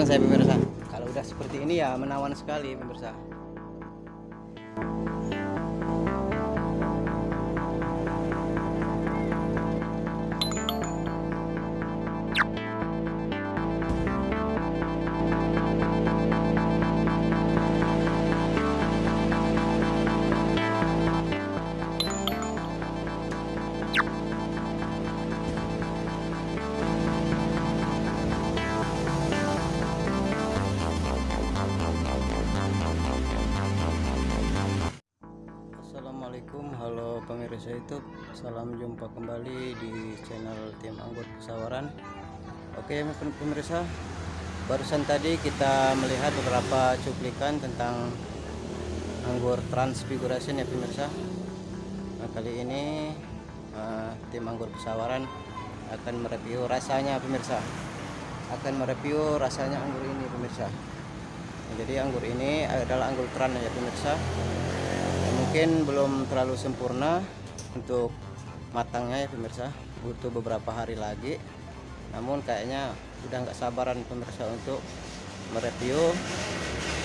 penasaran saya pemirsa. Kalau udah seperti ini ya menawan sekali pemirsa pemirsa YouTube salam jumpa kembali di channel tim anggur pesawaran. Oke pemirsa barusan tadi kita melihat beberapa cuplikan tentang anggur transfiguration ya pemirsa. Nah kali ini uh, tim anggur pesawaran akan mereview rasanya pemirsa. Akan mereview rasanya anggur ini pemirsa. Jadi anggur ini adalah anggur tran ya pemirsa. Mungkin belum terlalu sempurna untuk matangnya ya pemirsa butuh beberapa hari lagi. Namun kayaknya udah nggak sabaran pemirsa untuk mereview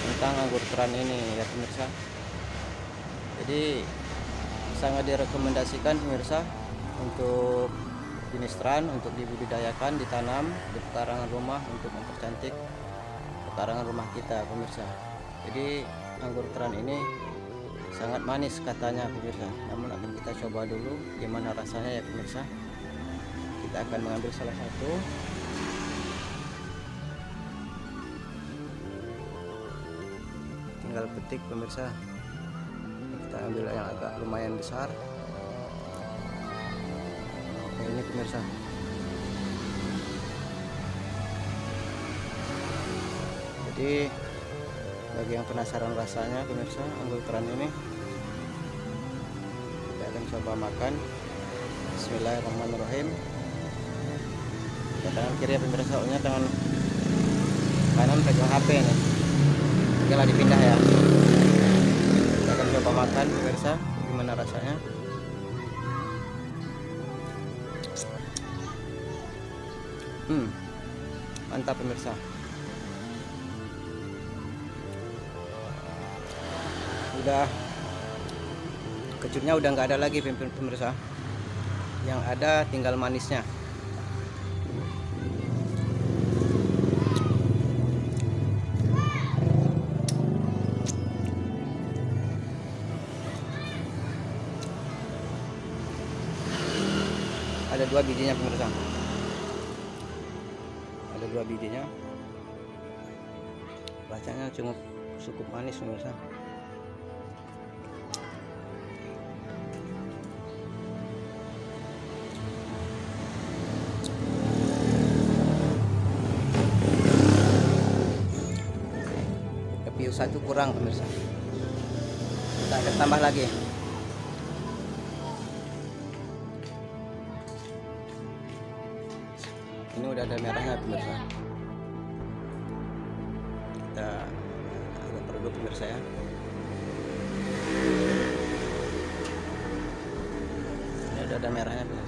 tentang anggur teran ini ya pemirsa. Jadi sangat direkomendasikan pemirsa untuk jenis teran untuk dibudidayakan ditanam di pekarangan rumah untuk mempercantik pekarangan rumah kita pemirsa. Jadi anggur teran ini sangat manis katanya pemirsa. Namun akan kita coba dulu gimana rasanya ya pemirsa. Kita akan mengambil salah satu. Tinggal petik pemirsa. Kita ambil yang agak lumayan besar. Oke, ini pemirsa. Jadi bagi yang penasaran rasanya pemirsa anggur ini. Kita akan coba makan. Bismillahirrahmanirrahim. Kita tangan kiri ya pemirsa soalnya tangan kanan pegang HP nih tinggal dipindah ya. Kita akan coba makan pemirsa gimana rasanya. Hmm mantap pemirsa udah kecutnya udah nggak ada lagi pemirsa. Yang ada tinggal manisnya. Ada dua bijinya pemirsa. Ada dua bijinya. Rasanya cukup cukup manis pemirsa satu kurang pemirsa. Kita akan tambah lagi. Ini udah ada merahnya pemirsa. Kita agak produk pemirsa ya. Ini udah ada merahnya pemirsa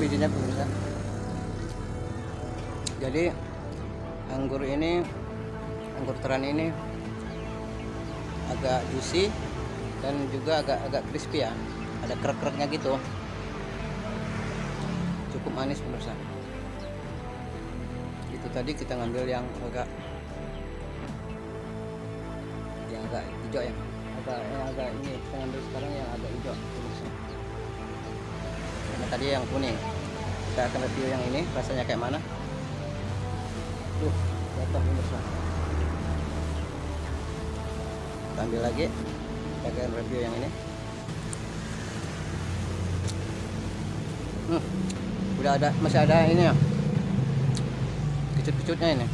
bijinya pemirsa jadi anggur ini anggur teran ini agak juicy dan juga agak agak crispy ya. Ada krek-kreknya gitu. Cukup manis pemirsa. Itu tadi kita ngambil yang agak yang agak hijau ya. Agak yang agak ini kita ngambil sekarang yang agak hijau tadi yang kuning. Kita akan review yang ini rasanya kayak mana. Tuh jatuh pemirsa kita ambil lagi kita akan review yang ini. Hmm, udah ada masih ada ini ya. Kecut-kecutnya ini.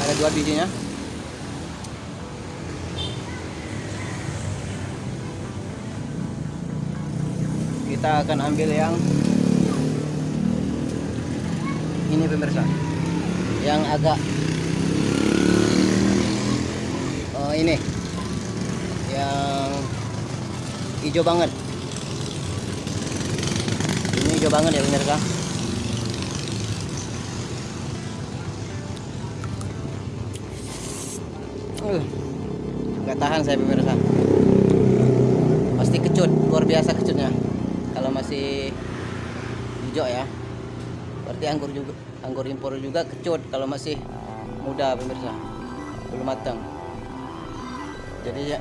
Ada dua bijinya kita akan ambil yang ini pemirsa. Yang agak oh ini. Yang hijau banget. Ini hijau banget ya pemirsa. Uh, tahan saya pemirsa. Pasti kecut luar biasa kecutnya masih hijau ya. Berarti anggur juga anggur impor juga kecut kalau masih muda pemirsa. Belum matang. Jadi ya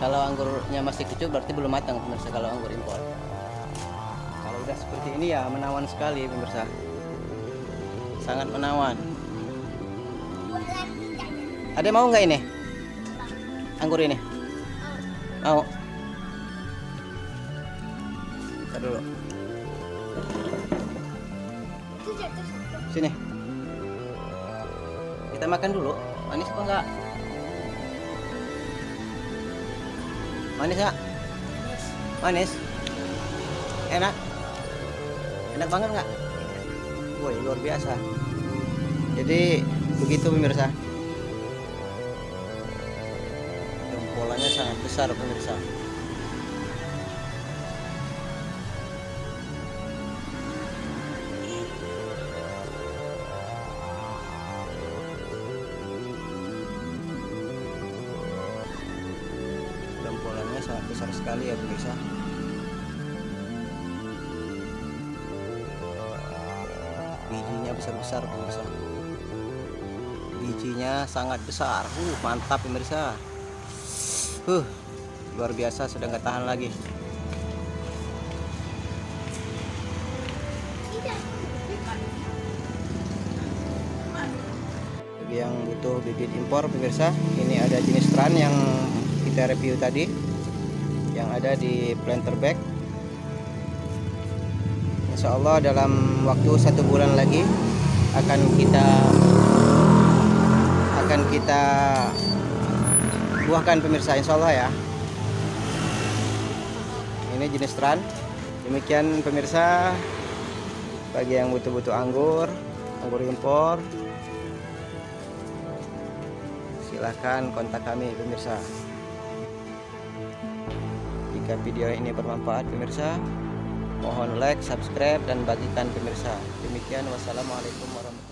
kalau anggurnya masih kecut berarti belum matang pemirsa kalau anggur impor. Kalau udah seperti ini ya menawan sekali pemirsa. Sangat menawan. Ada mau nggak ini? Anggur ini? Mau dulu sini. Kita makan dulu. Manis apa enggak? Manis enggak manis. Enak? Enak banget enggak? Woi luar biasa. Jadi begitu pemirsa. Jempolannya sangat besar pemirsa sangat besar sekali ya pemirsa bijinya besar-besar pemirsa bijinya sangat besar. Uh mantap pemirsa uh luar biasa sudah nggak tahan lagi. Bagi yang butuh bibit impor pemirsa ini ada jenis tran yang kita review tadi yang ada di planter bag. Insya Allah dalam waktu satu bulan lagi akan kita akan kita buahkan pemirsa Insya Allah ya. Ini jenis tran. Demikian pemirsa bagi yang butuh-butuh anggur anggur impor silahkan kontak kami pemirsa jika video ini bermanfaat pemirsa mohon like subscribe dan bagikan pemirsa. Demikian wassalamualaikum warahmatullahi